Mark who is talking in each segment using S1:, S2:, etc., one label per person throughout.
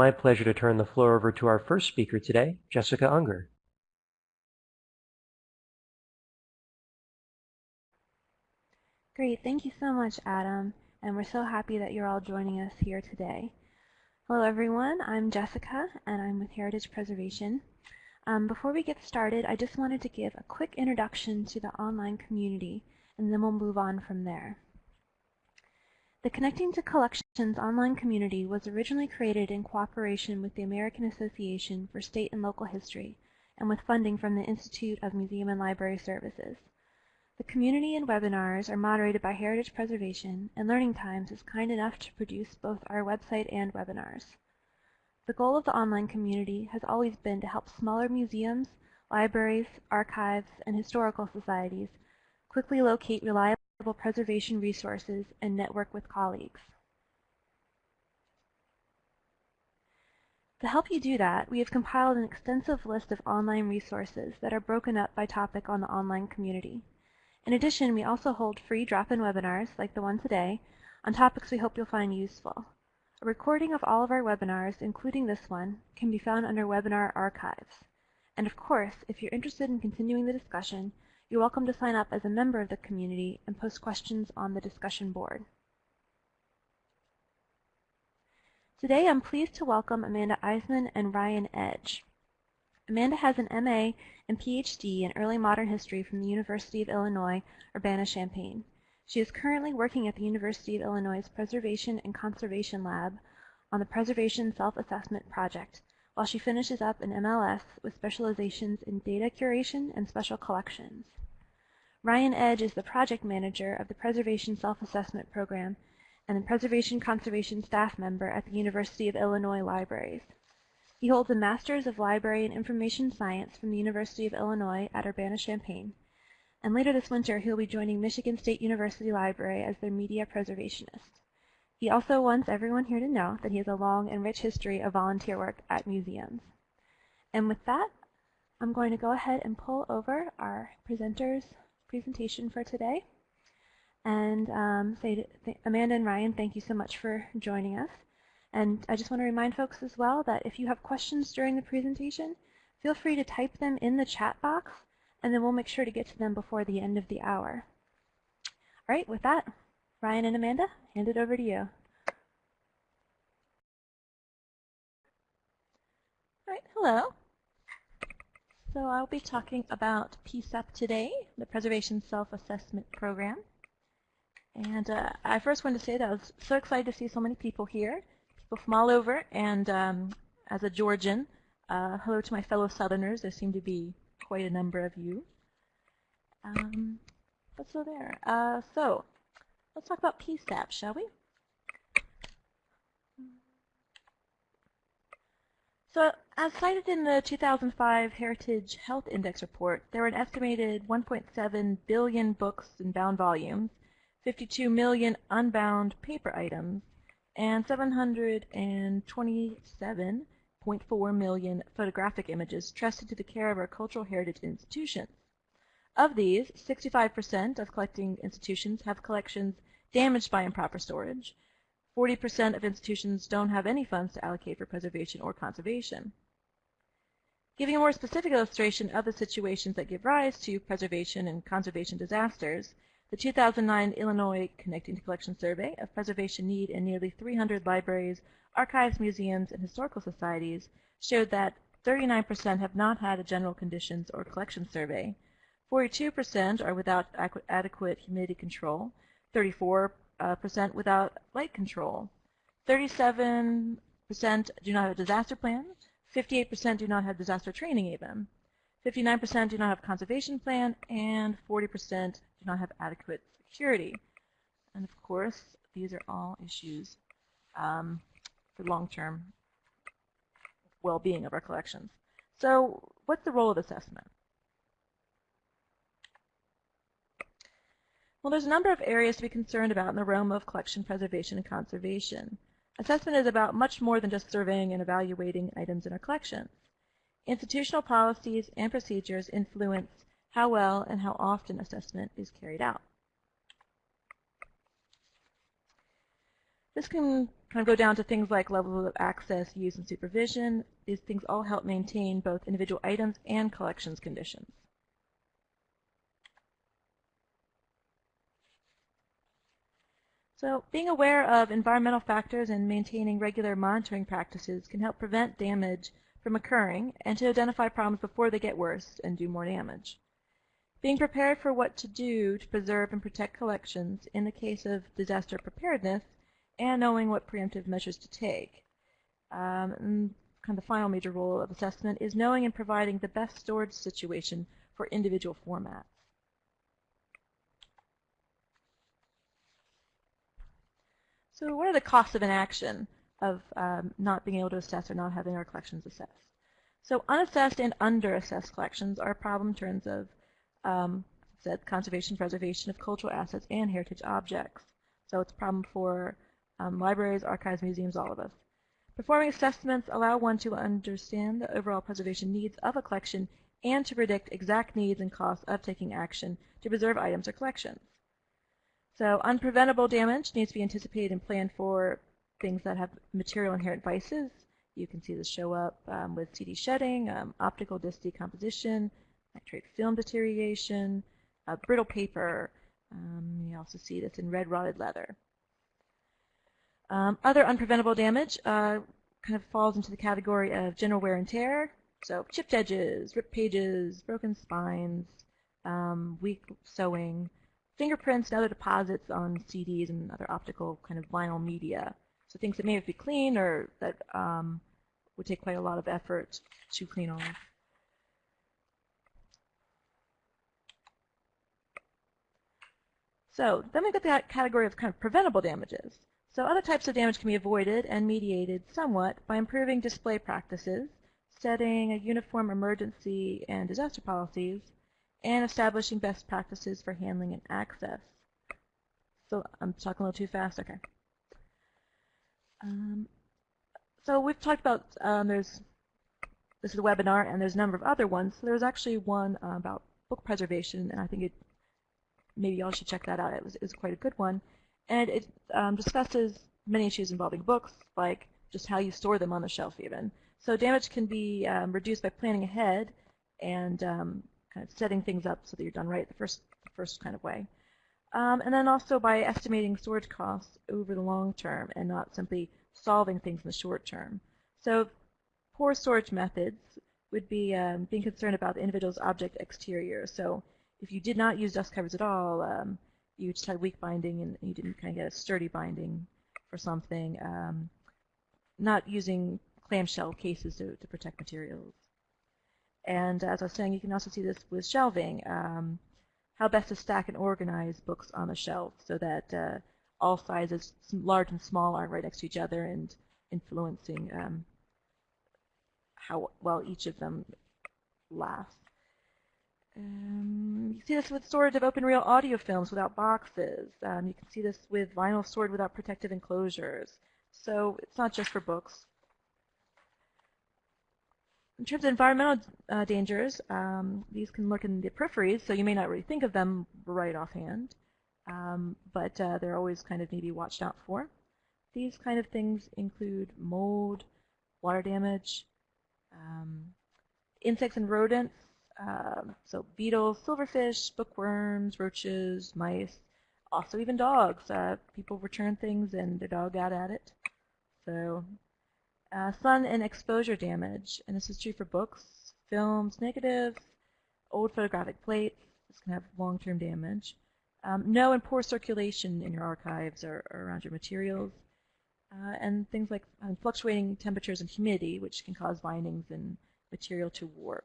S1: my pleasure to turn the floor over to our first speaker today, Jessica Unger.
S2: Great, thank you so much, Adam, and we're so happy that you're all joining us here today. Hello everyone, I'm Jessica, and I'm with Heritage Preservation. Um, before we get started, I just wanted to give a quick introduction to the online community, and then we'll move on from there. The Connecting to Collections online community was originally created in cooperation with the American Association for State and Local History, and with funding from the Institute of Museum and Library Services. The community and webinars are moderated by Heritage Preservation, and Learning Times is kind enough to produce both our website and webinars. The goal of the online community has always been to help smaller museums, libraries, archives, and historical societies quickly locate reliable preservation resources and network with colleagues. To help you do that, we have compiled an extensive list of online resources that are broken up by topic on the online community. In addition, we also hold free drop-in webinars, like the one today, on topics we hope you'll find useful. A recording of all of our webinars, including this one, can be found under Webinar Archives. And of course, if you're interested in continuing the discussion, you're welcome to sign up as a member of the community and post questions on the discussion board. Today I'm pleased to welcome Amanda Eisman and Ryan Edge. Amanda has an MA and PhD in Early Modern History from the University of Illinois, Urbana-Champaign. She is currently working at the University of Illinois' Preservation and Conservation Lab on the Preservation Self-Assessment Project, while she finishes up an MLS with specializations in data curation and special collections. Ryan Edge is the project manager of the Preservation Self-Assessment Program and the Preservation Conservation staff member at the University of Illinois Libraries. He holds a Master's of Library and Information Science from the University of Illinois at Urbana-Champaign. And later this winter, he'll be joining Michigan State University Library as their media preservationist. He also wants everyone here to know that he has a long and rich history of volunteer work at museums. And with that, I'm going to go ahead and pull over our presenter's presentation for today. And um, say to Amanda and Ryan, thank you so much for joining us. And I just want to remind folks as well that if you have questions during the presentation, feel free to type them in the chat box, and then we'll make sure to get to them before the end of the hour. All right, with that, Ryan and Amanda, hand it over to you. All right, hello. So I'll be talking about PSAP today, the Preservation Self-Assessment Program. And uh, I first want to say that I was so excited to see so many people here people from all over, and um, as a Georgian, uh, hello to my fellow Southerners. There seem to be quite a number of you. Um, but so there. Uh, so let's talk about PSAP, shall we? So as cited in the 2005 Heritage Health Index report, there were an estimated 1.7 billion books in bound volumes, 52 million unbound paper items, and 727.4 million photographic images trusted to the care of our cultural heritage institutions. Of these, 65% of collecting institutions have collections damaged by improper storage. 40% of institutions don't have any funds to allocate for preservation or conservation. Giving a more specific illustration of the situations that give rise to preservation and conservation disasters, the 2009 Illinois Connecting to Collection Survey of preservation need in nearly 300 libraries, archives, museums, and historical societies showed that 39% have not had a general conditions or collection survey, 42% are without adequate humidity control, 34% uh, without light control, 37% do not have a disaster plan, 58% do not have disaster training even, 59% do not have a conservation plan, and 40% do not have adequate security. And of course, these are all issues um, for long-term well-being of our collections. So what's the role of assessment? Well, there's a number of areas to be concerned about in the realm of collection preservation and conservation. Assessment is about much more than just surveying and evaluating items in our collections. Institutional policies and procedures influence how well and how often assessment is carried out. This can
S3: kind of go down to things like levels of access, use, and supervision. These things all help maintain both individual items and collections conditions. So being aware of environmental factors and maintaining regular monitoring practices can help prevent damage from occurring and to identify problems before they get worse and do more damage. Being prepared for what to do to preserve and protect collections in the case of disaster preparedness and knowing what preemptive measures to take. Um, kind of the final major role of assessment is knowing and providing the best storage situation for individual formats. So what are the costs of inaction of um, not being able to assess or not having our collections assessed? So unassessed and underassessed collections are a problem in terms of um, said conservation, preservation of cultural assets and heritage objects. So it's a problem for um, libraries, archives, museums, all of us. Performing assessments allow one to understand the overall preservation needs of a collection and to predict exact needs and costs of taking action to preserve items or collections. So unpreventable damage needs to be anticipated and planned for things that have material inherent vices. You can see this show up um, with CD shedding, um, optical disc decomposition, nitrate film deterioration, uh, brittle paper. Um, you also see this in red rotted leather. Um, other unpreventable damage uh, kind of falls into the category of general wear and tear. So chipped edges, ripped pages, broken spines, um, weak sewing, fingerprints and other deposits on CDs and other optical kind of vinyl media. So things that may have to be clean or that um, would take quite a lot of effort to clean off. So then we've got that category of kind of preventable damages. So other types of damage can be avoided and mediated somewhat by improving display practices, setting a uniform emergency and disaster policies, and establishing best practices for handling and access. So I'm talking a little too fast? Okay. Um, so we've talked about, um, there's, this is a webinar, and there's a number of other ones. So there's actually one uh, about book preservation, and I think it, maybe y'all should check that out. It was, it was quite a good one and it um, discusses many issues involving books, like just how you store them on the shelf even. So damage can be um, reduced by planning ahead and um, setting things up so that you're done right the first, first kind of way. Um, and then also by estimating storage costs over the long term and not simply solving things in the short term. So poor storage methods would be um, being concerned about the individual's object exterior. So if you did not use dust covers at all, um, you just had weak binding and you didn't kind of get a sturdy binding for something. Um, not using clamshell cases to, to protect materials. And as I was saying, you can also see this with shelving. Um, how best to stack and organize books on the shelf so that uh, all sizes, large and small, are right next to each other and influencing um, how well each of them lasts. Um, you see this with storage of open reel audio films without boxes. Um, you can see this with vinyl stored without protective enclosures. So it's not just for books. In terms of environmental uh, dangers, um, these can lurk in the peripheries, so you may not really think of them right offhand, um, but uh, they're always kind of maybe watched out for. These kind of things include mold, water damage, um, insects and rodents, um, so beetles, silverfish, bookworms, roaches, mice, also even dogs. Uh, people return things and their dog got at it. So uh, sun and exposure damage, and this is true for books, films, negatives, old photographic plates. This can have long-term damage. Um, no and poor circulation in your archives or, or around your materials. Uh, and things like um, fluctuating temperatures and humidity, which can cause bindings and material to warp.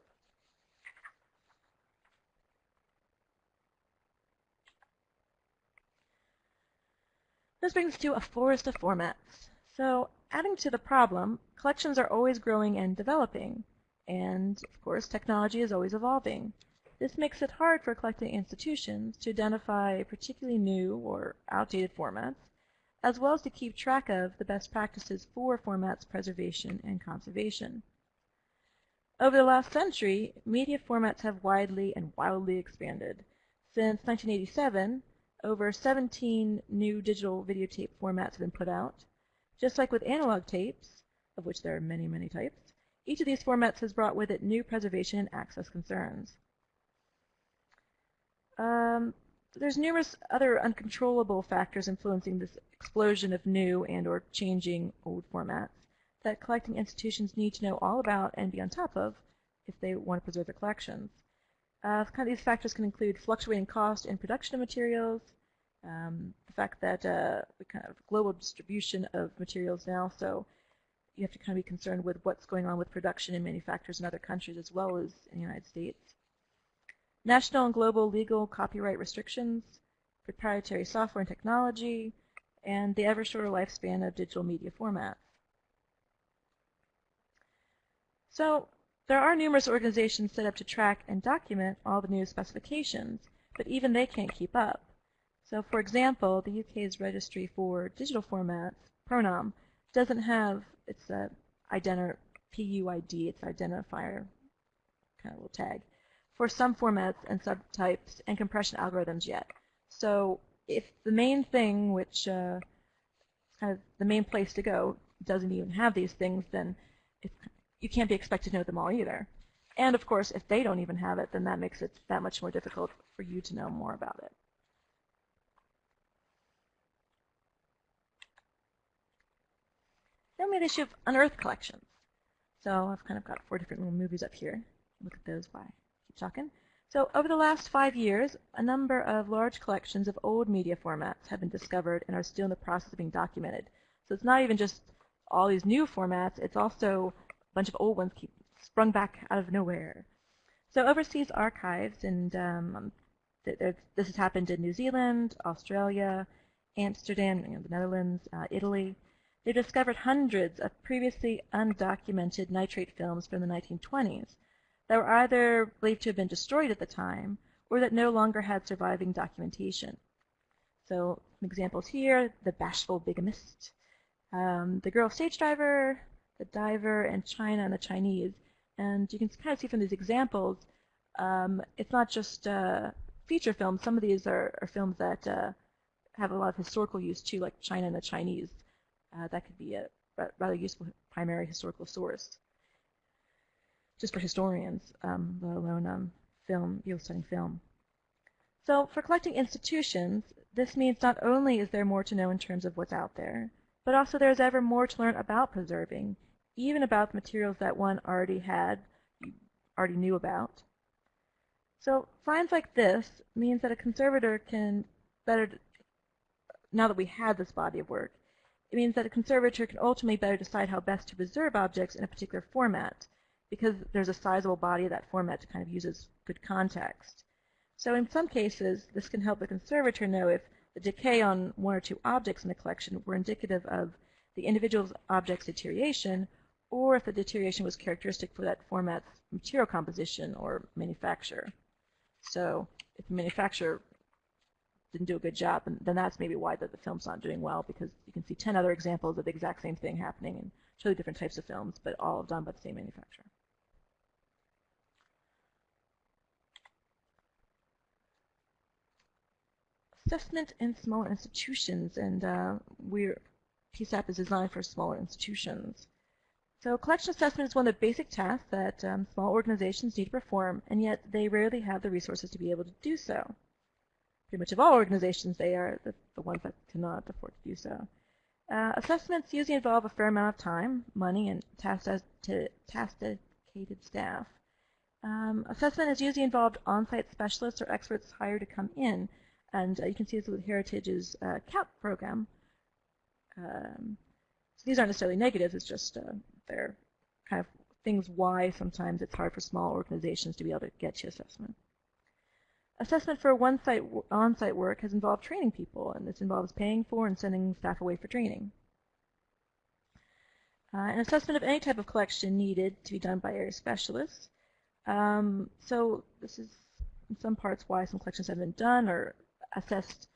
S3: This brings us to a forest of formats. So adding to the problem, collections are always growing and developing. And, of course, technology is always evolving. This makes it hard for collecting institutions to identify particularly new or outdated formats, as well as to keep track of the best practices for formats preservation and conservation. Over the last century, media formats have widely and wildly expanded. Since 1987, over 17 new digital videotape formats have been put out. Just like with analog tapes, of which there are many, many types, each of these formats has brought with it new preservation and access concerns. Um, there's numerous other uncontrollable factors influencing this explosion of new and or changing old formats that collecting institutions need to know all about and be on top of if they want to preserve their collections. Uh, kind of these factors can include fluctuating cost in production of materials, um, the fact that uh, we kind of global distribution of materials now, so you have to kind of be concerned with what's going on with production and manufacturers in other countries as well as in the United States. National and global legal copyright restrictions, proprietary software and technology, and the ever shorter lifespan of digital media formats. So there are numerous organizations set up to track and document all the new specifications, but even they can't keep up. So for example, the UK's registry for digital formats, Pronom, doesn't have its uh, identi PUID, its identifier kind of little tag, for some formats and subtypes and compression algorithms yet. So if the main thing, which uh, kind of the main place to go, doesn't even have these things, then you can't be expected to know them all either. And of course, if they don't even have it, then that makes it that much more difficult for you to know more about it. Then we have the issue of unearthed collections. So I've kind of got four different little movies up here. Look at those I keep talking. So over the last five years, a number of large collections of old media formats have been discovered and are still in the process of being documented. So it's not even just all these new formats, it's also a bunch of old ones keep sprung back out of nowhere. So overseas archives, and um, th this has happened in New Zealand, Australia, Amsterdam, you know, the Netherlands, uh, Italy, they discovered hundreds of previously undocumented nitrate films from the 1920s that were either believed to have been destroyed at the time or that no longer had surviving documentation. So some examples here, The Bashful Bigamist, um, The Girl Stage Driver, The Diver, and China and the Chinese. And you can kind of see from these examples, um, it's not just uh, feature films. Some of these are, are films that uh, have a lot of historical use too, like China and the Chinese uh, that could be a rather useful primary historical source. Just for historians, um, let alone um, film, you studying film. So for collecting institutions, this means not only is there more to know in terms of what's out there, but also there's ever more to learn about preserving, even about the materials that one already had, already knew about. So finds like this means that a conservator can better, now that we have this body of work, it means that a conservator can ultimately better decide how best to preserve objects in a particular format because there's a sizable body of that format to kind of use as good context. So in some cases, this can help the conservator know if the decay on one or two objects in the collection were indicative of the individual object's deterioration or if the deterioration was characteristic for that format's material composition or manufacture. So if the manufacturer didn't do a good job, and then that's maybe why the, the film's not doing well because you can see 10 other examples of the exact same thing happening in totally different types of films, but all done by the same manufacturer. Assessment in smaller institutions, and uh, we're PSAP is designed for smaller institutions. So collection assessment is one of the basic tasks that um, small organizations need to perform, and yet they rarely have the resources to be able to do so pretty much of all organizations, they are the, the ones that cannot afford to do so. Uh, assessments usually involve a fair amount of time, money, and task-dedicated staff. Um, assessment has usually involved on-site specialists or experts hired to come in, and uh, you can see this with Heritage's uh, CAP program. Um, so these aren't necessarily negatives, it's just uh, they're kind of things why sometimes it's hard for small organizations to be able to get to assessment. Assessment for one-site on-site work has involved training people, and this involves paying for and sending staff away for training. Uh, an assessment of any type of collection needed to be done by area specialists. Um, so this is in some parts why some collections haven't been done or assessed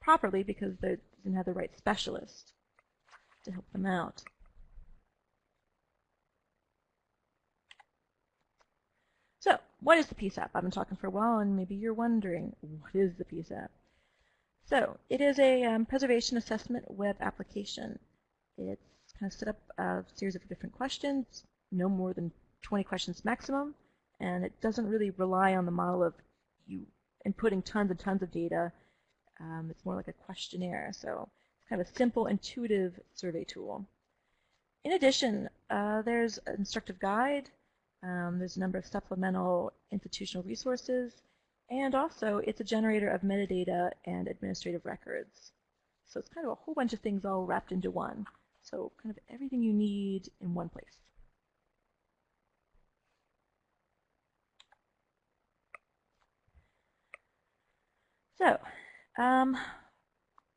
S3: properly because they didn't have the right specialist to help them out. So what is the PSAP? I've been talking for a while and maybe you're wondering, what is the PSAP? So it is a um, preservation assessment web application. It's kind of set up a series of different questions, no more than 20 questions maximum, and it doesn't really rely on the model of you inputting tons and tons of data. Um, it's more like a questionnaire, so it's kind of a simple, intuitive survey tool. In addition, uh, there's an instructive guide, um, there's a number of supplemental institutional resources, and also it's a generator of metadata and administrative records. So it's kind of a whole bunch of things all wrapped into one. So kind of everything you need in one place. So, um,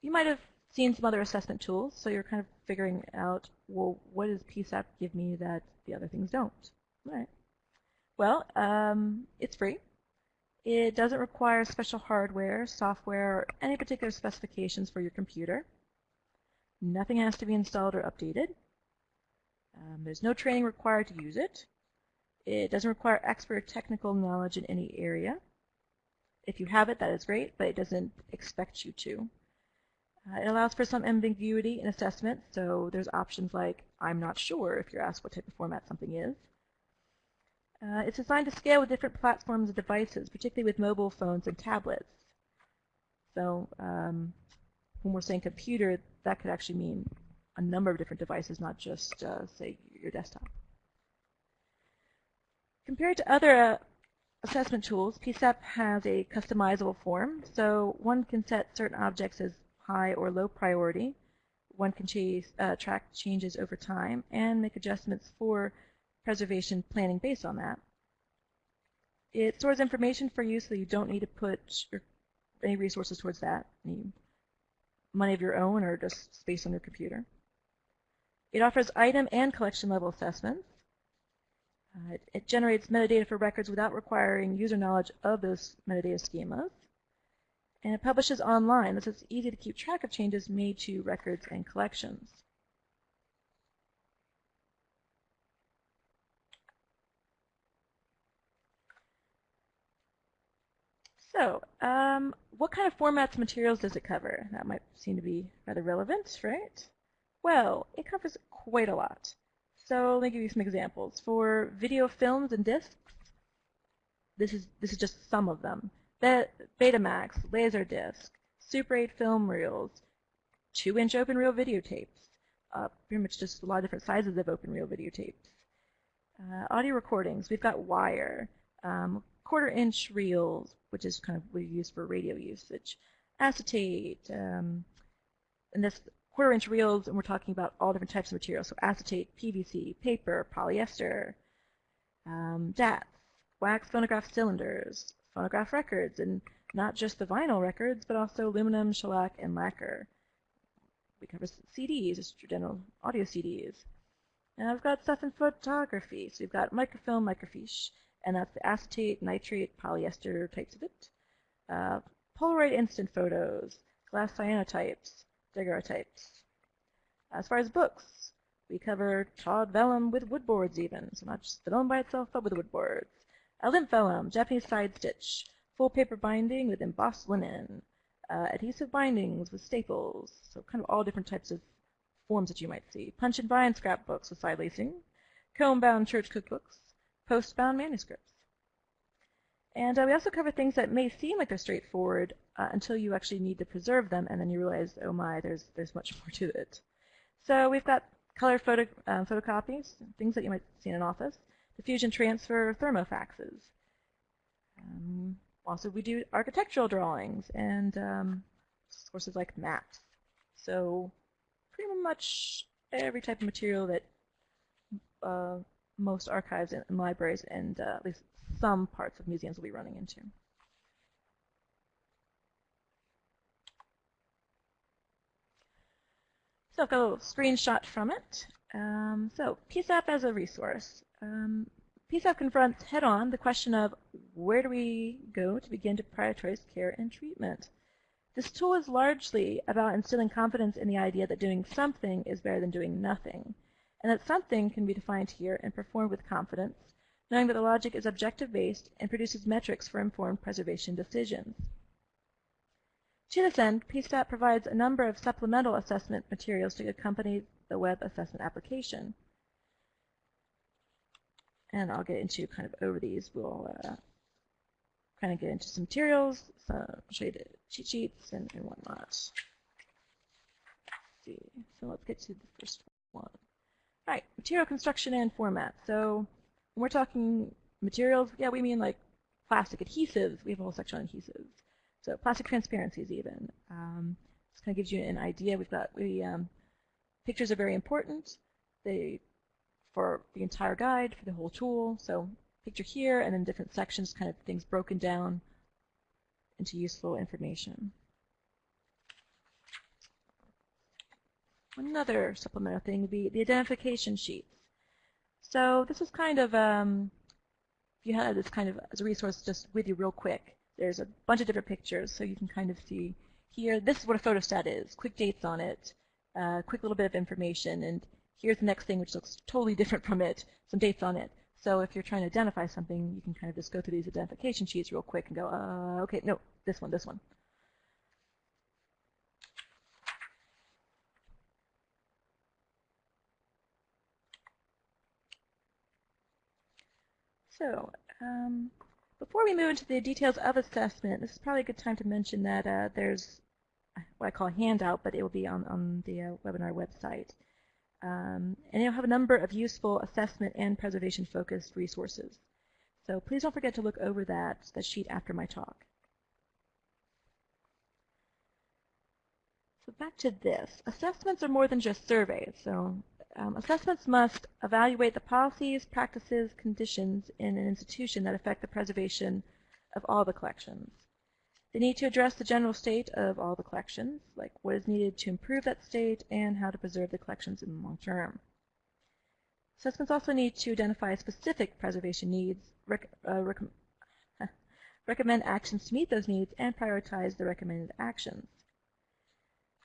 S3: you might have seen some other assessment tools, so you're kind of figuring out, well, what does PSAP give me that the other things don't? All right. Well, um, it's free. It doesn't require special hardware, software, or any particular specifications for your computer. Nothing has to be installed or updated. Um, there's no training required to use it. It doesn't require expert technical knowledge in any area. If you have it, that is great, but it doesn't expect you to. Uh, it allows for some ambiguity in assessment, so there's options like, I'm not sure if you're asked what type of format something is. Uh, it's designed to scale with different platforms and devices, particularly with mobile phones and tablets. So um, when we're saying computer, that could actually mean a number of different devices, not just, uh, say, your desktop. Compared to other uh, assessment tools, PSAP has a customizable form, so one can set certain objects as high or low priority. One can chase, uh, track changes over time and make adjustments for preservation planning based on that. It stores information for you so you don't need to put your, any resources towards that, any money of your own or just space on your computer. It offers item and collection level assessments. Uh, it, it, generates metadata for records without requiring user knowledge of those metadata schemas. And it publishes online, so it's easy to keep track of changes made to records and collections. So, um, what kind of formats materials does it cover? That might seem to be rather relevant, right? Well, it covers quite a lot. So let me give you some examples. For video films and discs, this is this is just some of them. Betamax, Laserdisc, Super 8 film reels, 2-inch open reel videotapes, uh, pretty much just a lot of different sizes of open reel videotapes. Uh, audio recordings, we've got wire, um, quarter inch reels, which is kind of what we use for radio usage, acetate, um, and this quarter inch reels, and we're talking about all different types of materials, so acetate, PVC, paper, polyester, um, DATs, wax phonograph cylinders, phonograph records, and not just the vinyl records, but also aluminum, shellac, and lacquer. We cover CDs, just general audio CDs. And I've got stuff in photography. So we've got microfilm, microfiche, and that's the acetate, nitrate, polyester types of it. Uh, Polaroid instant photos, glass cyanotypes, daguerreotypes. As far as books, we cover tawed vellum with wood boards even, so not just vellum by itself, but with woodboards. A limp vellum, Japanese side stitch, full paper binding with embossed linen, uh, adhesive bindings with staples, so kind of all different types of forms that you might see. Punch and bind scrapbooks with side lacing, comb-bound church cookbooks, post-bound manuscripts. And uh, we also cover things that may seem like they're straightforward uh, until you actually need to preserve them, and then you realize, oh my, there's there's much more to it. So we've got color photo uh, photocopies, things that you might see in an office, diffusion transfer, thermofaxes. Um, also, we do architectural drawings and um, sources like maps. So pretty much every type of material that uh, most archives and libraries and uh, at least some parts of museums will be running into. So I've got a little screenshot from it. Um, so PSAP as a resource. Um, PSAP confronts head-on the question of where do we go to begin to prioritize care and treatment. This tool is largely about instilling confidence in the idea that doing something is better than doing nothing and that something can be defined here and performed with confidence, knowing that the logic is objective-based and produces metrics for informed preservation decisions. To this end, PSAP provides a number of supplemental assessment materials to accompany the web assessment application. And I'll get into kind of over these. We'll uh, kind of get into some materials, some show you the cheat sheets and, and whatnot. Let's see. So let's get to the first one. Right, material construction and format. So when we're talking materials, yeah, we mean like plastic adhesives. We have a whole section on adhesives. So plastic transparencies even. Um, this kind of gives you an idea. We've got we um, pictures are very important. They for the entire guide, for the whole tool. So picture here, and then different sections, kind of things broken down into useful information. Another supplemental thing would be the identification sheets. So this is kind of, um, if you had this kind of as a resource just with you real quick, there's a bunch of different pictures, so you can kind of see here, this is what a photostat is, quick dates on it, uh, quick little bit of information, and here's the next thing which looks totally different from it, some dates on it. So if you're trying to identify something, you can kind of just go through these identification sheets real quick and go, uh, okay, no, this one, this one. So um, before we move into the details of assessment, this is probably a good time to mention that uh, there's what I call a handout, but it will be on, on the uh, webinar website. Um, and it'll have a number of useful assessment and preservation focused resources. So please don't forget to look over that, that sheet after my talk. So back to this. Assessments are more than just surveys. So um, assessments must evaluate the policies, practices, conditions in an institution that affect the preservation of all the collections. They need to address the general state of all the collections, like what is needed to improve that state and how to preserve the collections in the long term. Assessments also need to identify specific preservation needs, rec uh, rec recommend actions to meet those needs, and prioritize the recommended actions.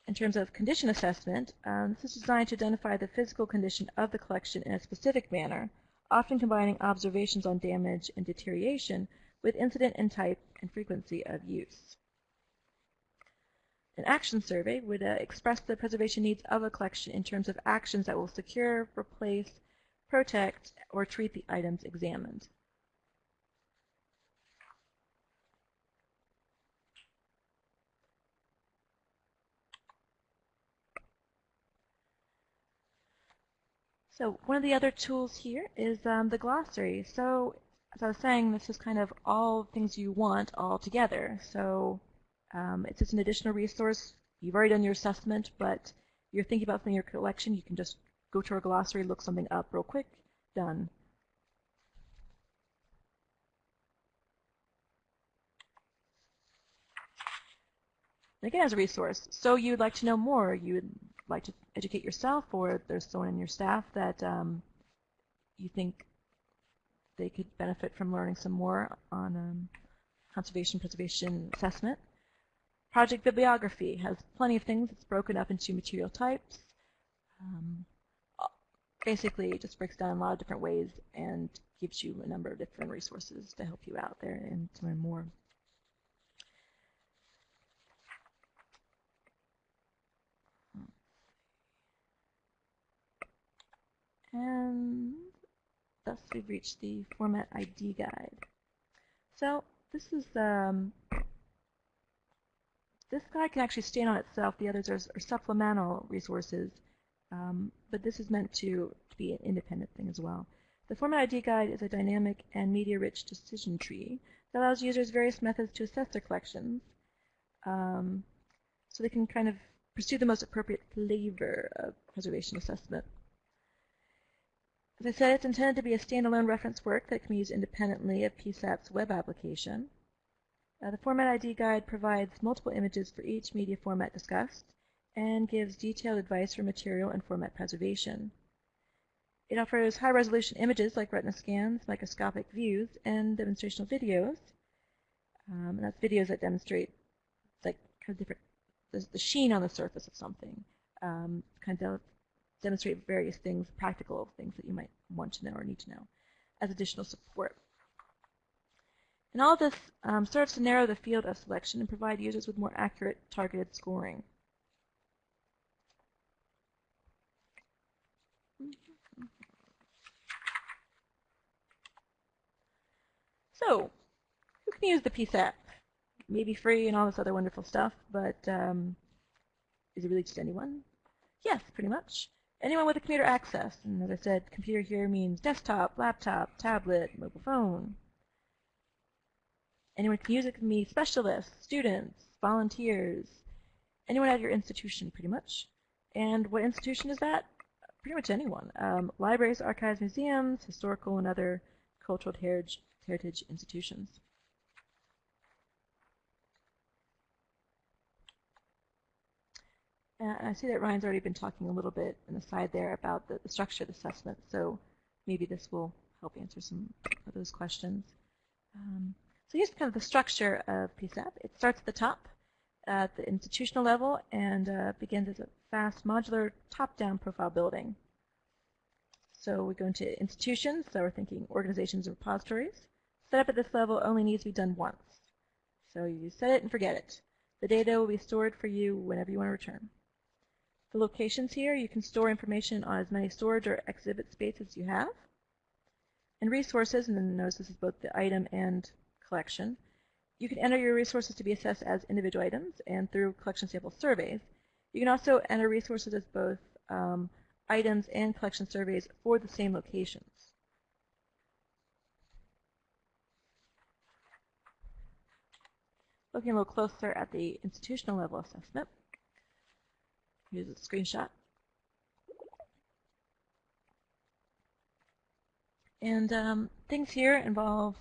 S3: In terms of condition assessment, um, this is designed to identify the physical condition of the collection in a specific manner, often combining observations on damage and deterioration with incident and type and frequency of use. An action survey would uh, express the preservation needs of a collection in terms of actions that will secure, replace, protect, or treat the items examined. So one of the other tools here is um, the glossary. So as I was saying, this is kind of all things you want all together. So um, it's just an additional resource. You've already done your assessment, but you're thinking about something in your collection, you can just go to our glossary, look something up real quick, done. again, as a resource. So you'd like to know more, you would like to educate yourself, or there's someone in your staff that um, you think they could benefit from learning some more on um, conservation preservation assessment. Project bibliography has plenty of things. It's broken up into material types. Um, basically, it just breaks down in a lot of different ways and gives you a number of different resources to help you out there and to learn more. And thus we've reached the format ID guide. So this is um, this guide can actually stand on itself. The others are, are supplemental resources, um, but this is meant to, to be an independent thing as well. The Format ID Guide is a dynamic and media-rich decision tree that allows users various methods to assess their collections um, so they can kind of pursue the most appropriate flavor of preservation assessment. As I said, it's intended to be a standalone reference work that can be used independently of PSAP's web application. Uh, the Format ID Guide provides multiple images for each media format discussed and gives detailed advice for material and format preservation. It offers high-resolution images like retina scans, microscopic views, and demonstrational videos. Um, and that's videos that demonstrate like kind of different the, the sheen on the surface of something, um, kind of demonstrate various things, practical things that you might want to know or need to know as additional support. And all this um, serves to narrow the field of selection and provide users with more accurate targeted scoring. So, who can use the PSAP? Maybe free and all this other wonderful stuff, but um, is it really just anyone? Yes, pretty much. Anyone with a computer access. And as I said, computer here means desktop, laptop, tablet, mobile phone. Anyone can use it can be specialists, students, volunteers, anyone at your institution pretty much. And what institution is that? Pretty much anyone. Um, libraries, archives, museums, historical and other cultural heritage, heritage institutions. Uh, I see that Ryan's already been talking a little bit in the side there about the, the structure of the assessment, so maybe this will help answer some of those questions. Um, so here's kind of the structure of PSAP. It starts at the top at the institutional level and uh, begins as a fast modular top-down profile building. So we go into institutions, so we're thinking organizations and repositories. Setup at this level only needs to be done once. So you set it and forget it. The data will be stored for you whenever you want to return. The locations here, you can store information on as many storage or exhibit spaces as you have. And resources, and then notice this is both the item and collection. You can enter your resources to be assessed as individual items and through collection sample surveys. You can also enter resources as both um, items and collection surveys for the same locations. Looking a little closer at the institutional level assessment, here's a screenshot. And um, things here involve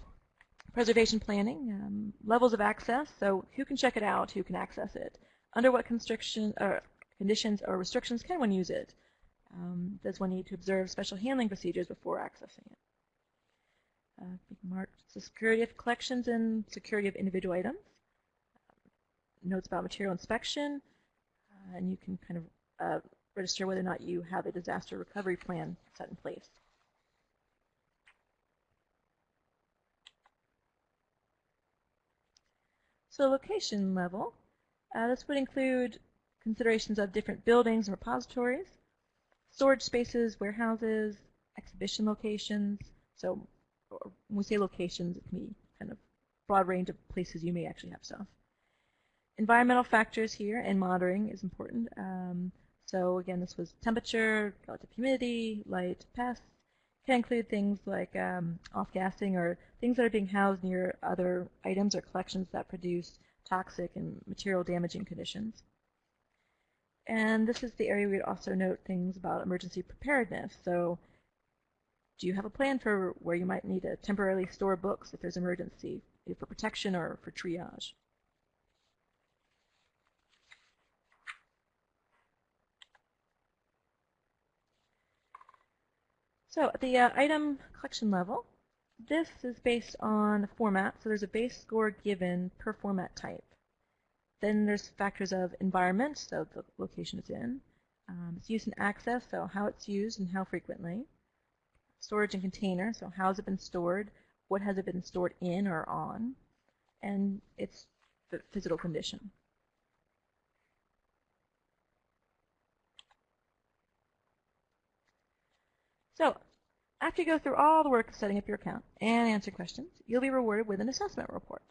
S3: preservation planning, um, levels of access, so who can check it out, who can access it, under what constriction, or conditions or restrictions can one use it, um, does one need to observe special handling procedures before accessing it. Uh, the security of collections and security of individual items, notes about material inspection, uh, and you can kind of uh, register whether or not you have a disaster recovery plan set in place. So location level, uh, this would include considerations of different buildings and repositories, storage spaces, warehouses, exhibition locations. So when we say locations, it can be kind of broad range of places you may actually have stuff. Environmental factors here and monitoring is important. Um, so again, this was temperature, relative humidity, light, pests, can include things like um, off-gassing or things that are being housed near other items or collections that produce toxic and material damaging conditions. And this is the area we'd also note things about emergency preparedness. So do you have a plan for where you might need to temporarily store books if there's emergency, for protection or for triage? So at the uh, item collection level, this is based on format. So there's a base score given per format type. Then there's factors of environment, so the location it's in. Um, its use and access, so how it's used and how frequently. Storage and container, so how has it been stored, what has it been stored in or on, and its physical condition. So after you go through all the work of setting up your account and answer questions, you'll be rewarded with an assessment report.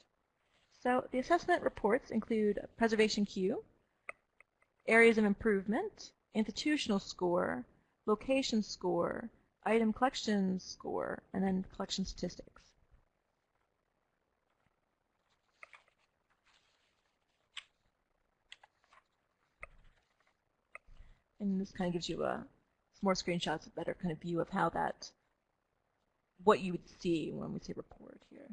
S3: So the assessment reports include a preservation queue, areas of improvement, institutional score, location score, item collection score, and then collection statistics. And this kind of gives you a more screenshots, a better kind of view of how that, what you would see when we say report here.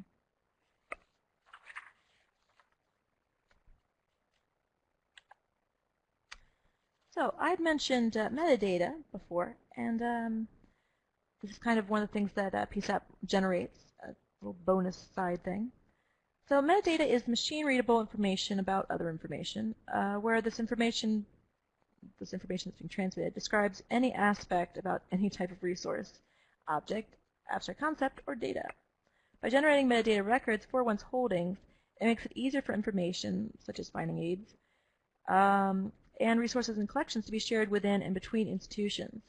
S3: So I'd mentioned uh, metadata before, and um, this is kind of one of the things that uh, PSAP generates, a little bonus side thing. So metadata is machine-readable information about other information, uh, where this information this information that's being transmitted describes any aspect about any type of resource, object, abstract concept, or data. By generating metadata records for one's holdings, it makes it easier for information, such as finding aids, um, and resources and collections to be shared within and between institutions.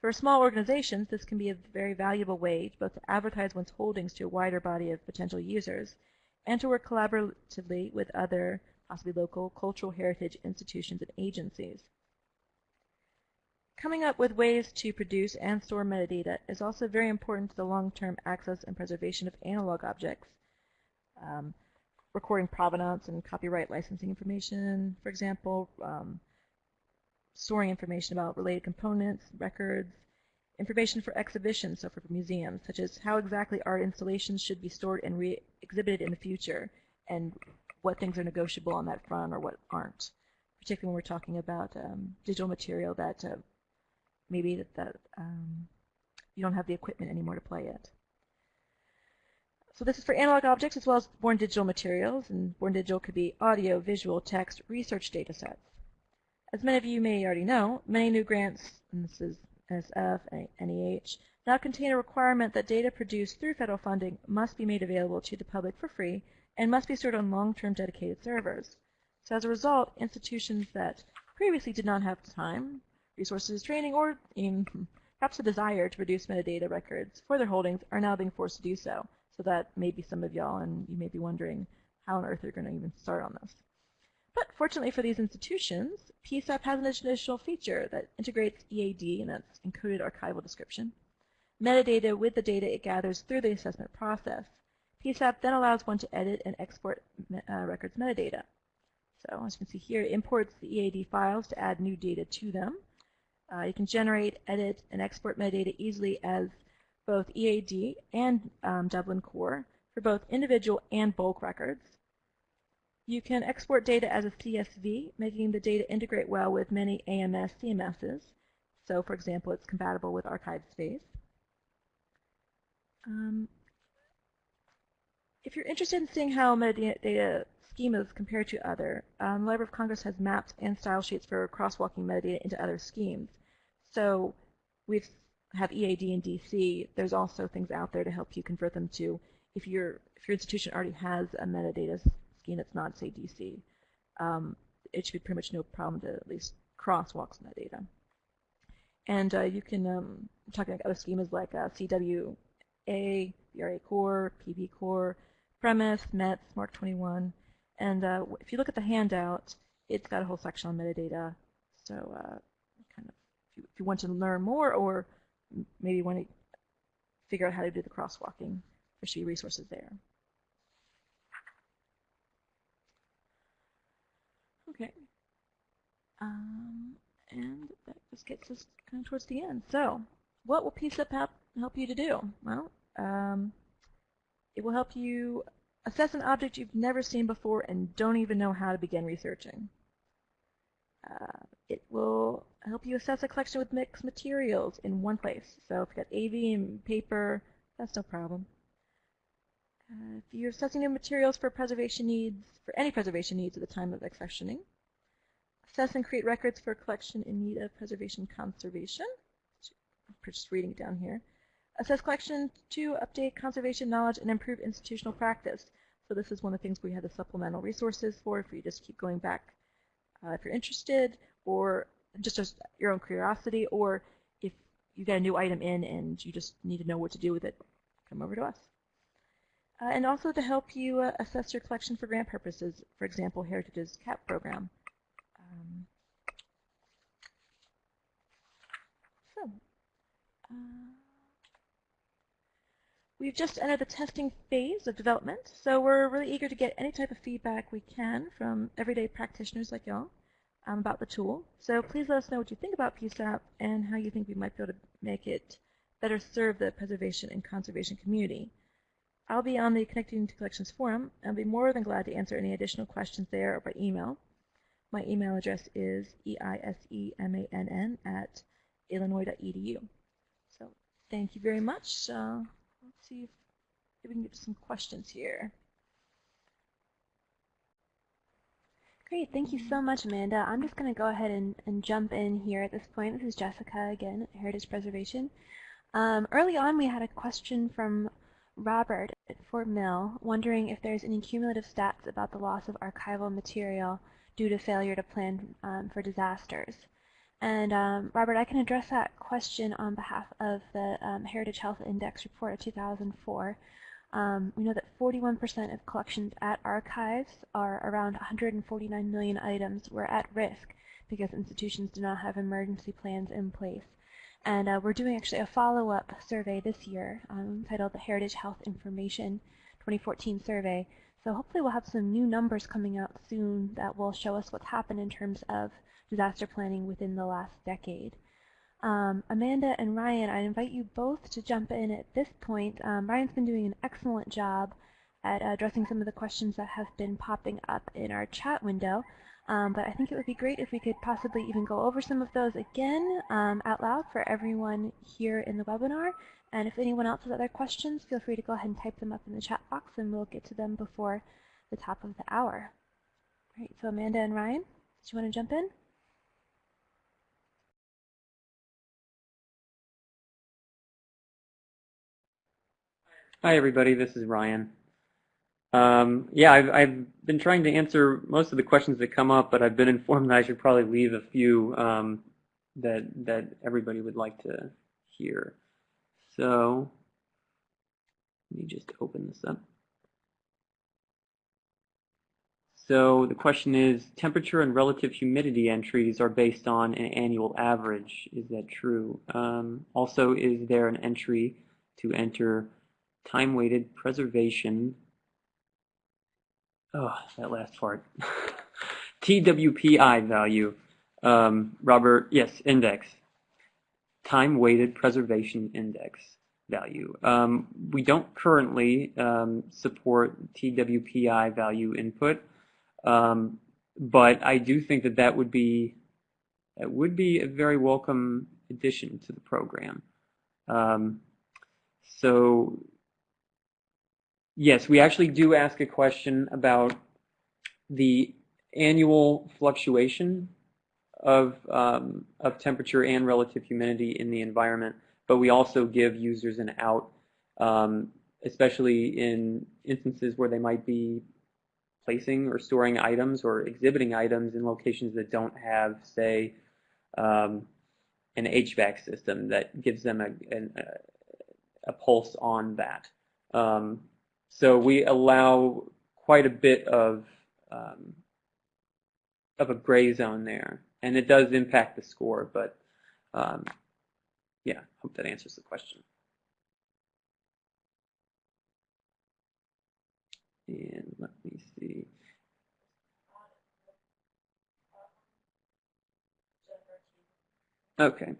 S3: For small organizations, this can be a very valuable way to both to advertise one's holdings to a wider body of potential users and to work collaboratively with other, possibly local, cultural heritage institutions and agencies. Coming up with ways to produce and store metadata is also very important to the long-term access and preservation of analog objects. Um, recording provenance and copyright licensing information, for example, um, storing information about related components, records, information for exhibitions, so for museums, such as how exactly art installations should be stored and re-exhibited in the future, and what things are negotiable on that front or what aren't, particularly when we're talking about um, digital material that uh, maybe that, that um, you don't have the equipment anymore to play it. So this is for analog objects as well as born digital materials, and born digital could be audio, visual, text, research data sets. As many of you may already know, many new grants, and this is NSF, NEH, now contain a requirement that data produced through federal funding must be made available to the public for free and must be stored on long-term dedicated servers. So as a result, institutions that previously did not have time, resources, training, or even perhaps a desire to produce metadata records for their holdings are now being forced to do so. So that may be some of y'all, and you may be wondering how on earth they're going to even start on this. But fortunately for these institutions, PSAP has an additional feature that integrates EAD, and that's encoded archival description, metadata with the data it gathers through the assessment process. PSAP then allows one to edit and export uh, records metadata. So as you can see here, it imports the EAD files to add new data to them. Uh, you can generate, edit, and export metadata easily as both EAD and um, Dublin Core for both individual and bulk records. You can export data as a CSV, making the data integrate well with many AMS CMSs. So, for example, it's compatible with ArchivesSpace. Um, if you're interested in seeing how metadata schemas compared to other, um, the Library of Congress has maps and style sheets for crosswalking metadata into other schemes. So we have EAD and DC. There's also things out there to help you convert them to if your if your institution already has a metadata scheme that's not say DC. Um, it should be pretty much no problem to at least crosswalk some metadata. And uh, you can um, talking about other schemas like uh, CWA, VRA Core, PB Core, PREMIS, METS, MARC 21. And uh, if you look at the handout, it's got a whole section on metadata. So uh, kind of, if you, if you, want to learn more or maybe want to figure out how to do the crosswalking, there should be resources there. Okay. Um, and that just gets us kind of towards the end. So, what will help, help you to do? Well, um, it will help you assess an object you've never seen before and don't even know how to begin researching. Uh, it will help you assess a collection with mixed materials in one place. So if you've got AV and paper, that's no problem. Uh, if you're assessing new materials for preservation needs, for any preservation needs at the time of accessioning, assess and create records for a collection in need of preservation conservation. I'm just reading it down here. Assess collection to update conservation knowledge and improve institutional practice. So this is one of the things we have the supplemental resources for if you just keep going back uh, if you're interested or just as your own curiosity or if you get a new item in and you just need to know what to do with it, come over to us. Uh, and also to help you uh, assess your collection for grant purposes, for example, Heritage's CAP program. Um, so, uh, we've just entered the testing phase of development, so we're really eager to get any type of feedback we can from everyday practitioners like y'all um, about the tool. So please let us know what you think about PSAP and how you think we might be able to make it better serve the preservation and conservation community. I'll be on the Connecting to Collections forum and I'll be more than glad to answer any additional questions there or by email. My email address is eisemann at illinois.edu. So thank you very much. Uh, see if, we can get some questions here.
S2: Great, thank you so much, Amanda. I'm just going to go ahead and, and jump in here at this point. This is Jessica again at Heritage Preservation. Um, early on, we had a question from Robert at Fort Mill wondering if there's any cumulative stats about the loss of archival material due to failure to plan um, for disasters. And um, Robert, I can address that question on behalf of the um, Heritage Health Index report of 2004. Um, we know that 41% of collections at archives are around 149 million items were at risk because institutions do not have emergency plans in place. And uh, we're doing actually a follow-up survey this year um, titled the Heritage Health Information 2014 Survey. So hopefully we'll have some new numbers coming out soon that will show us what's happened in terms of disaster planning within the last decade. Um, Amanda and Ryan, I invite you both to jump in at this point. Um, Ryan's been doing an excellent job at addressing some of the questions that have been popping up in our chat window. Um, but I think it would be great if we could possibly even go over some of those again um, out loud for everyone here in the webinar. And if anyone else has other questions, feel free to go ahead and type them up in the chat box and we'll get to them before the top of the hour. All right, so Amanda and Ryan, do you want to jump in?
S4: Hi, everybody. This is Ryan. Um, yeah, I've, I've, been trying to answer most of the questions that come up, but I've been informed that I should probably leave a few um, that that everybody would like to hear. So let me just open this up. So the question is, temperature and relative humidity entries are based on an annual average. Is that true? Um, also, is there an entry to enter time-weighted preservation oh, that last part. TWPI value, um, Robert, yes, index. Time-weighted preservation index value. Um, we don't currently um, support TWPI value input, um, but I do think that that would be that would be a very welcome addition to the program. Um, so Yes, we actually do ask a question about the annual fluctuation of, um, of temperature and relative humidity in the environment, but we also give users an out, um, especially in instances where they might be placing or storing items or exhibiting items in locations that don't have, say, um, an HVAC system that gives them a, a, a pulse on that. Um, so we allow quite a bit of um, of a gray zone there, and it does impact the score. But um, yeah, hope that answers the question. And let me see. Okay.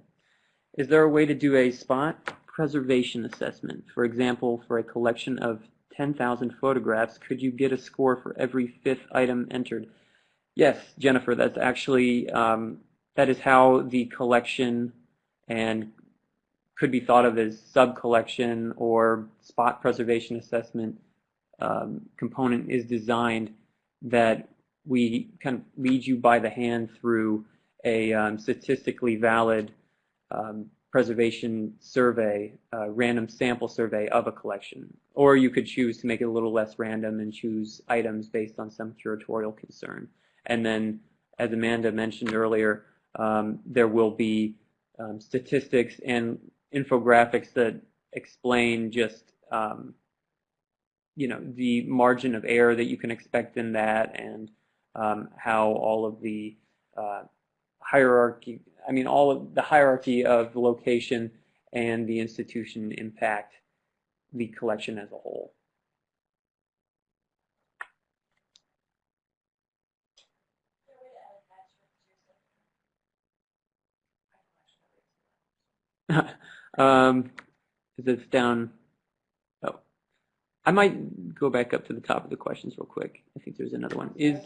S4: Is there a way to do a spot preservation assessment? For example, for a collection of 10,000 photographs, could you get a score for every fifth item entered? Yes, Jennifer, that's actually, um, that is how the collection and could be thought of as sub-collection or spot preservation assessment um, component is designed that we kind of lead you by the hand through a um, statistically valid um, preservation survey, random sample survey of a collection. Or you could choose to make it a little less random and choose items based on some curatorial concern. And then, as Amanda mentioned earlier, um, there will be um, statistics and infographics that explain just um, you know the margin of error that you can expect in that and um, how all of the uh, hierarchy I mean, all of the hierarchy of the location and the institution impact the collection as a whole. um, is it's down. Oh, I might go back up to the top of the questions real quick. I think there's another one. Is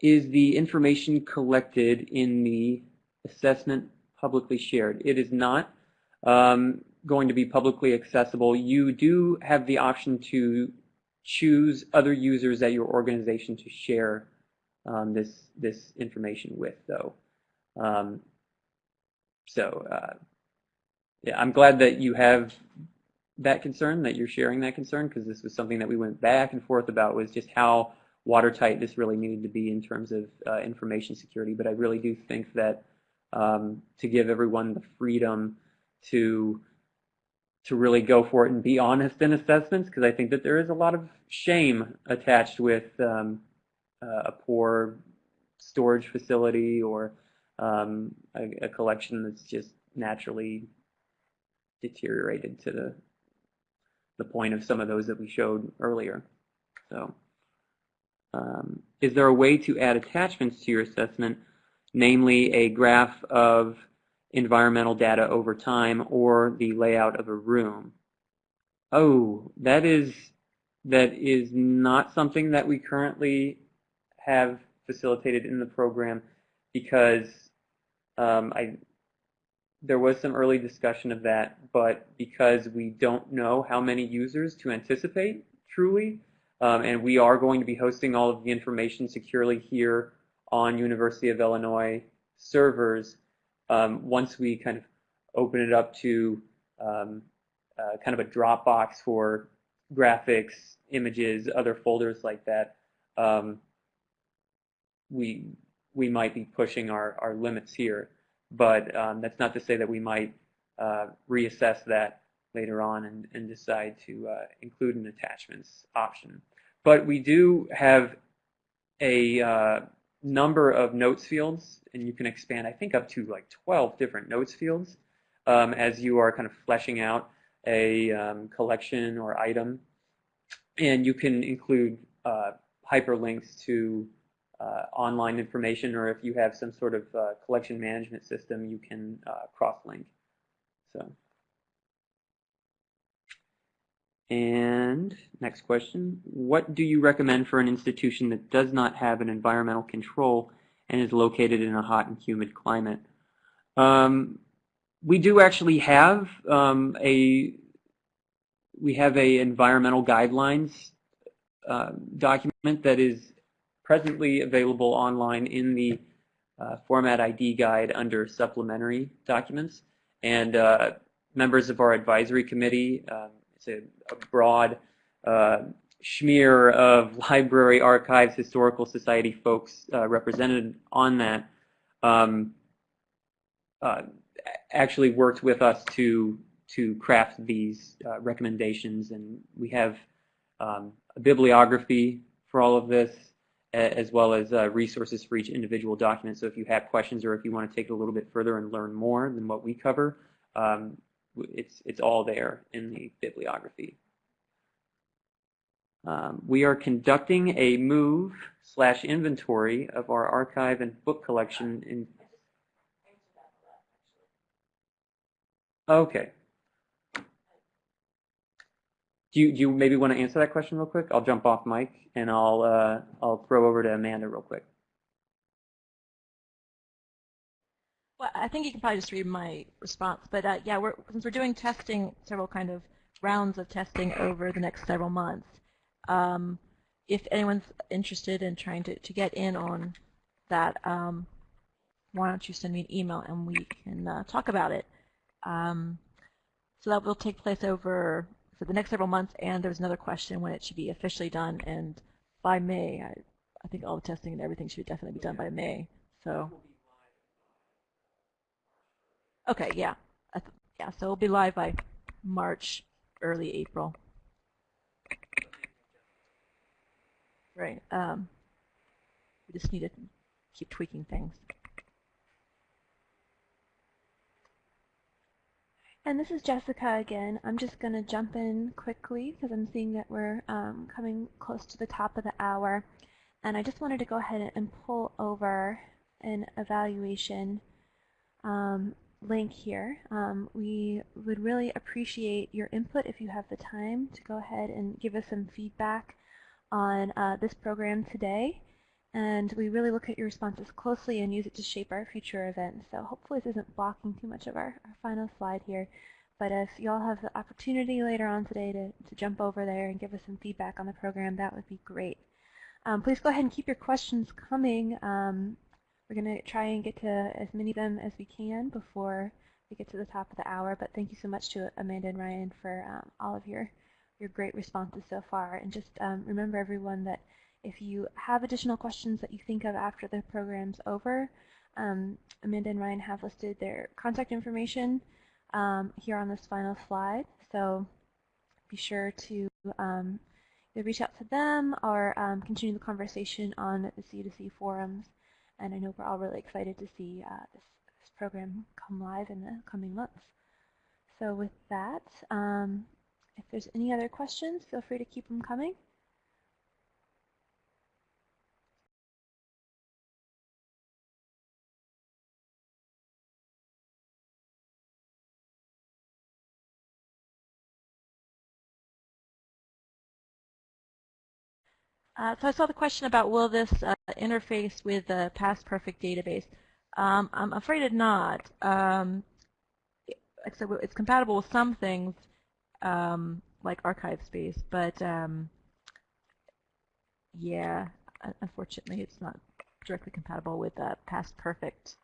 S4: is the information collected in the assessment publicly shared? It is not um, going to be publicly accessible. You do have the option to choose other users at your organization to share um, this this information with, though. Um, so, uh, yeah, I'm glad that you have that concern, that you're sharing that concern, because this was something that we went back and forth about, was just how watertight this really needed to be in terms of uh, information security. But I really do think that um, to give everyone the freedom to to really go for it and be honest in assessments, because I think that there is a lot of shame attached with um, uh, a poor storage facility or um, a, a, collection that's just naturally deteriorated to the the point of some of those that we showed earlier. So, um, is there a way to add attachments to your assessment, namely a graph of environmental data over time or the layout of a room? Oh, that is that is not something that we currently have facilitated in the program because um, I there was some early discussion of that, but because we don't know how many users to anticipate truly, um, and we are going to be hosting all of the information securely here on University of Illinois servers, um, once we kind of open it up to um, uh, kind of a Dropbox for graphics, images, other folders like that, um, we we might be pushing our, our limits here. But um, that's not to say that we might uh, reassess that later on and, and decide to uh, include an attachments option. But we do have a uh, number of notes fields, and you can expand, I think, up to like 12 different notes fields um, as you are kind of fleshing out a um, collection or item. And you can include uh, hyperlinks to uh, online information, or if you have some sort of uh, collection management system, you can uh, cross-link. So, and next question: What do you recommend for an institution that does not have an environmental control and is located in a hot and humid climate? Um, we do actually have um, a we have a environmental guidelines uh, document that is presently available online in the uh, Format ID guide under supplementary documents. And uh, members of our advisory committee, um, a, a broad uh, smear of library, archives, historical society folks uh, represented on that, um, uh, actually worked with us to to craft these uh, recommendations. And we have um, a bibliography for all of this as well as uh, resources for each individual document. So if you have questions or if you want to take it a little bit further and learn more than what we cover, um, it's, it's all there in the bibliography. Um, we are conducting a move slash inventory of our archive and book collection in Okay. Do you, do you maybe want to answer that question real quick? I'll jump off mic and I'll uh, I'll throw over to Amanda real quick.
S3: I think you can probably just read my response, but uh, yeah, we're, since we're doing testing, several kind of rounds of testing over the next several months, um, if anyone's interested in trying to, to get in on that, um, why don't you send me an email and we can uh, talk about it. Um, so that will take place over for the next several months, and there was another question when it should be officially done, and by May, I, I think all the testing and everything should definitely be done by May. So, okay, yeah, yeah. So it'll be live by March, early April. Right. Um, we just need to keep tweaking things.
S2: And this is Jessica again. I'm just going to jump in quickly because I'm seeing that we're um, coming close to the top of the hour. And I just wanted to go ahead and pull over an evaluation um, link here. Um, we would really appreciate your input if you have the time to go ahead and give us some feedback on uh, this program today. And we really look at your responses closely and use it to shape our future events. So hopefully this isn't blocking too much of our, our final slide here. But if y'all have the opportunity later on today to, to jump over there and give us some feedback on the program, that would be great. Um, please go ahead and keep your questions coming. Um, we're going to try and get to as many of them as we can before we get to the top of the hour. But thank you so much to Amanda and Ryan for um, all of your, your great responses so far. And just um, remember everyone that
S3: If you have additional questions that you think of after the program's over, um, Amanda and Ryan have listed their contact information um, here on this final slide. So be sure to um, reach out to them or um, continue the conversation on the C2C forums. And I know we're all really excited to see uh, this, this, program come live in the coming months. So with that, um, if there's any other questions, feel free to keep them coming. Uh, so I saw the question about will this uh, interface with the PastPerfect database. Um, I'm afraid it not. Um, except it's compatible with some things um, like ArchivesSpace, but um, yeah, unfortunately it's not directly compatible with uh, PastPerfect.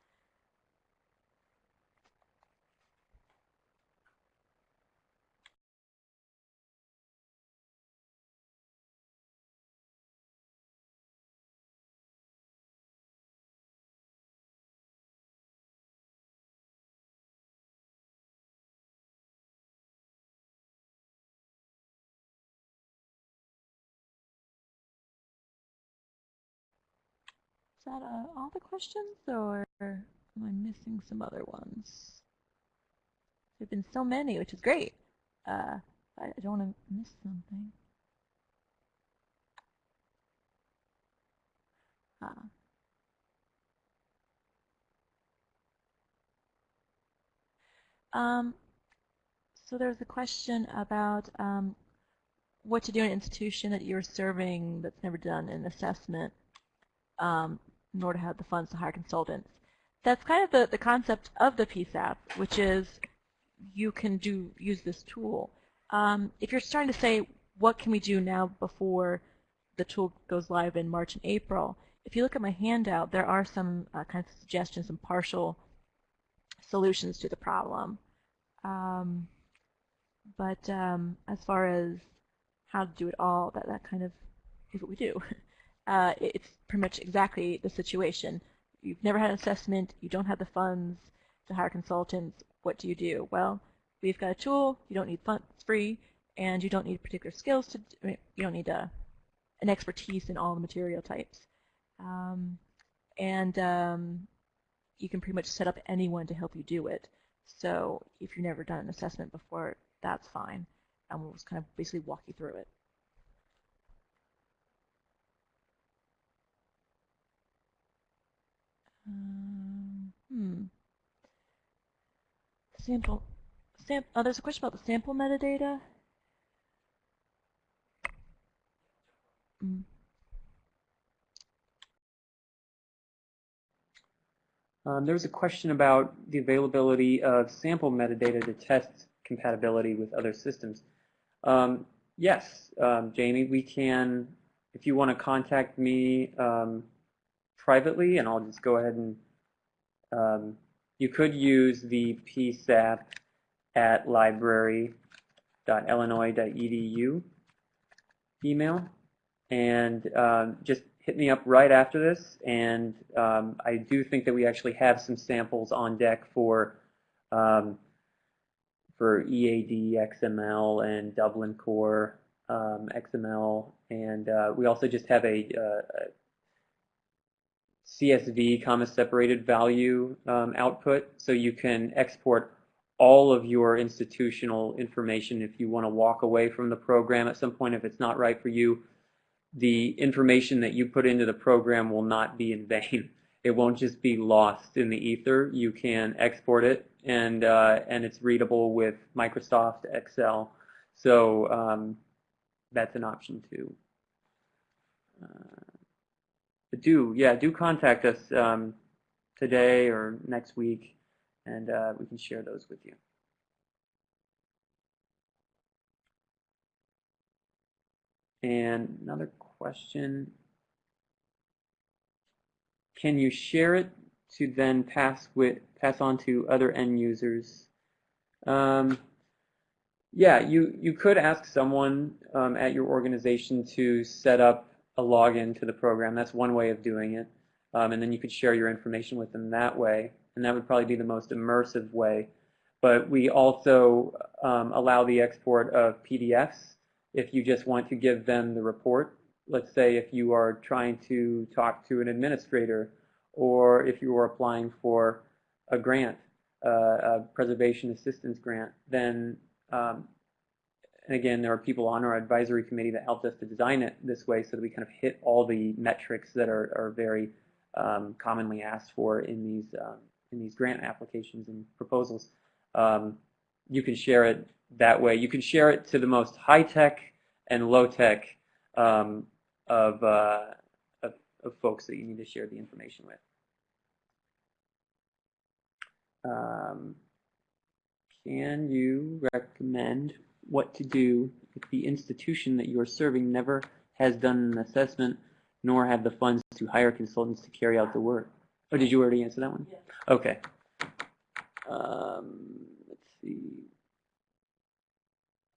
S3: Is that uh, all the questions, or am I missing some other ones? There have been so many, which is great. Uh, I don't want to miss something. Ah. Um, so there's a question about um, what to do in an institution that you're serving that's never done an assessment. Um, order to have the funds to hire consultants. That's kind of the, the concept of the PSAP, which is you can do use this tool. Um, if you're starting to say, what can we do now before the tool goes live in March and April, if you look at my handout, there are some uh, kinds of suggestions, some partial solutions to the problem. Um, but um, as far as how to do it all, that, that kind of is what we do. uh, it's pretty much exactly the situation. You've never had an assessment, you don't have the funds to hire consultants, what do you do? Well, we've got a tool, you don't need funds free, and you don't need particular skills to, you don't need a, an expertise in all the material types. Um, and um, you can pretty much set up anyone to help you do it. So if you've never done an assessment before, that's fine. And we'll just kind of basically walk you through it. Um, hmm. Sample. Sam oh, there's a question about the sample metadata. Mm.
S4: Um, there was a question about the availability of sample metadata to test compatibility with other systems. Um, yes, um, Jamie, we can, if you want to contact me um, privately, and I'll just go ahead and um, you could use the psap at library.illinois.edu email. And um, just hit me up right after this and um, I do think that we actually have some samples on deck for um, for EAD XML and Dublin Core um, XML and uh, we also just have a, uh, a CSV, comma separated value um, output. So you can export all of your institutional information if you want to walk away from the program at some point if it's not right for you. The information that you put into the program will not be in vain. It won't just be lost in the ether. You can export it and uh, and it's readable with Microsoft Excel. So um, that's an option too. Uh, do, yeah, do contact us um, today or next week, and uh, we can share those with you. And another question, can you share it to then pass with pass on to other end users? Um, yeah, you, you could ask someone um, at your organization to set up a login to the program. That's one way of doing it. Um, and then you could share your information with them that way. And that would probably be the most immersive way. But we also um, allow the export of PDFs if you just want to give them the report. Let's say if you are trying to talk to an administrator or if you are applying for a grant, uh, a preservation assistance grant, then um, and again, there are people on our advisory committee that helped us to design it this way so that we kind of hit all the metrics that are, are very um, commonly asked for in these um, in these grant applications and proposals. Um, you can share it that way. You can share it to the most high tech and low tech um, of, uh, of, of folks that you need to share the information with. Um, can you recommend what to do if the institution that you are serving never has done an assessment nor have the funds to hire consultants to carry out the work? Oh, did you already answer that one?
S3: Yeah.
S4: Okay. Um, let's see.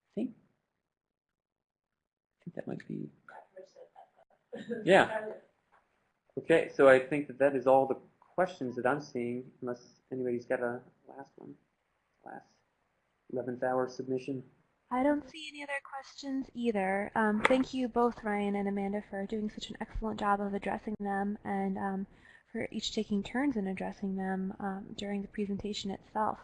S4: I think, I think that might be. Yeah. Okay, so I think that that is all the questions that I'm seeing, unless anybody's got a last one, last 11th hour submission.
S2: I don't see any other questions either. Um, thank you both, Ryan and Amanda, for doing such an excellent job of addressing them and um, for each taking turns in addressing them um, during the presentation itself.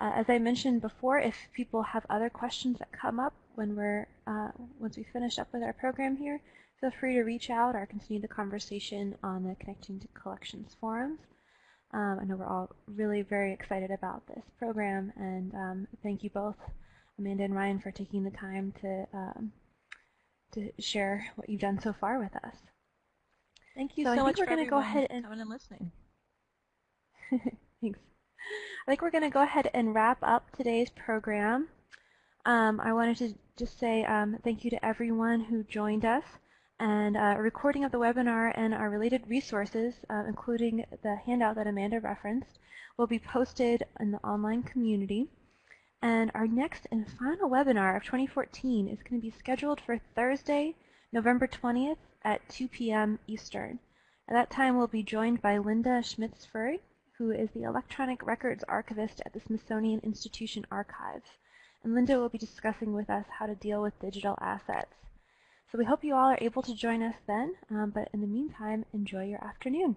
S2: Uh, as I mentioned before, if people have other questions that come up when we're uh, once we finish up with our program here, feel free to reach out or continue the conversation on the Connecting to Collections forums. Um, I know we're all really very excited about this program, and um, thank you both, Amanda and Ryan, for taking the time to um, to share what you've done so far with us.
S3: Thank you
S2: So I
S3: so
S2: think
S3: much
S2: we're gonna go ahead and-
S3: coming and listening.
S2: Thanks. I think we're going to go ahead and wrap up today's program. Um, I wanted to just say um, thank you to everyone who joined us. And uh, a recording of the webinar and our related resources, uh, including the handout that Amanda referenced, will be posted in the online community. And our next and final webinar of 2014 is going to be scheduled for Thursday, November 20th at 2 p.m. Eastern. At that time, we'll be joined by Lynda Schmitz Fuhrig, who is the Electronic Records Archivist at the Smithsonian Institution Archives. And Lynda will be discussing with us how to deal with digital assets. So we hope you all are able to join us then, um, but in the meantime, enjoy your afternoon.